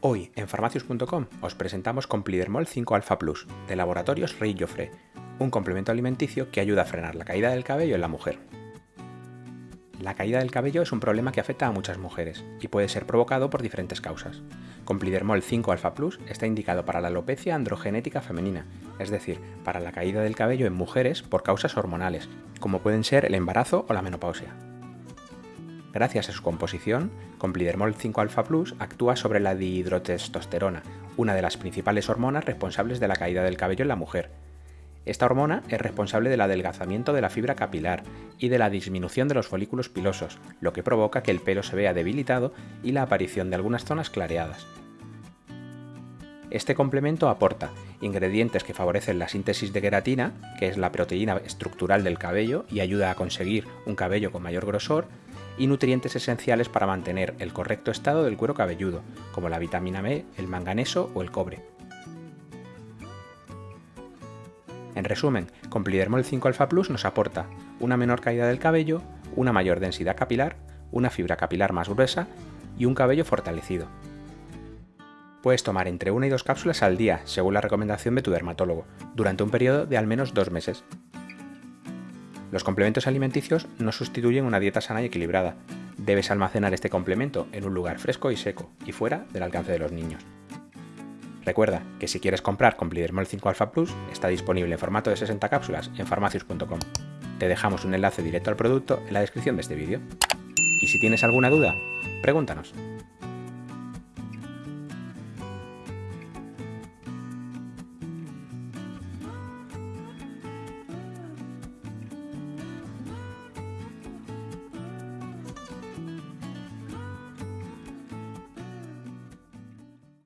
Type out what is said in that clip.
Hoy en farmacius.com os presentamos Complidermol 5 Alpha Plus de Laboratorios Rey Joffre, un complemento alimenticio que ayuda a frenar la caída del cabello en la mujer. La caída del cabello es un problema que afecta a muchas mujeres y puede ser provocado por diferentes causas. Complidermol 5 Alpha Plus está indicado para la alopecia androgenética femenina, es decir, para la caída del cabello en mujeres por causas hormonales, como pueden ser el embarazo o la menopausia. Gracias a su composición, Complidermol 5-alfa Plus actúa sobre la dihidrotestosterona, una de las principales hormonas responsables de la caída del cabello en la mujer. Esta hormona es responsable del adelgazamiento de la fibra capilar y de la disminución de los folículos pilosos, lo que provoca que el pelo se vea debilitado y la aparición de algunas zonas clareadas. Este complemento aporta ingredientes que favorecen la síntesis de queratina, que es la proteína estructural del cabello y ayuda a conseguir un cabello con mayor grosor, y nutrientes esenciales para mantener el correcto estado del cuero cabelludo, como la vitamina B, el manganeso o el cobre. En resumen, Complidermol 5 Alpha Plus nos aporta una menor caída del cabello, una mayor densidad capilar, una fibra capilar más gruesa y un cabello fortalecido. Puedes tomar entre una y dos cápsulas al día, según la recomendación de tu dermatólogo, durante un periodo de al menos dos meses. Los complementos alimenticios no sustituyen una dieta sana y equilibrada. Debes almacenar este complemento en un lugar fresco y seco y fuera del alcance de los niños. Recuerda que si quieres comprar Complidermol 5 Alpha Plus, está disponible en formato de 60 cápsulas en farmacius.com. Te dejamos un enlace directo al producto en la descripción de este vídeo. Y si tienes alguna duda, pregúntanos.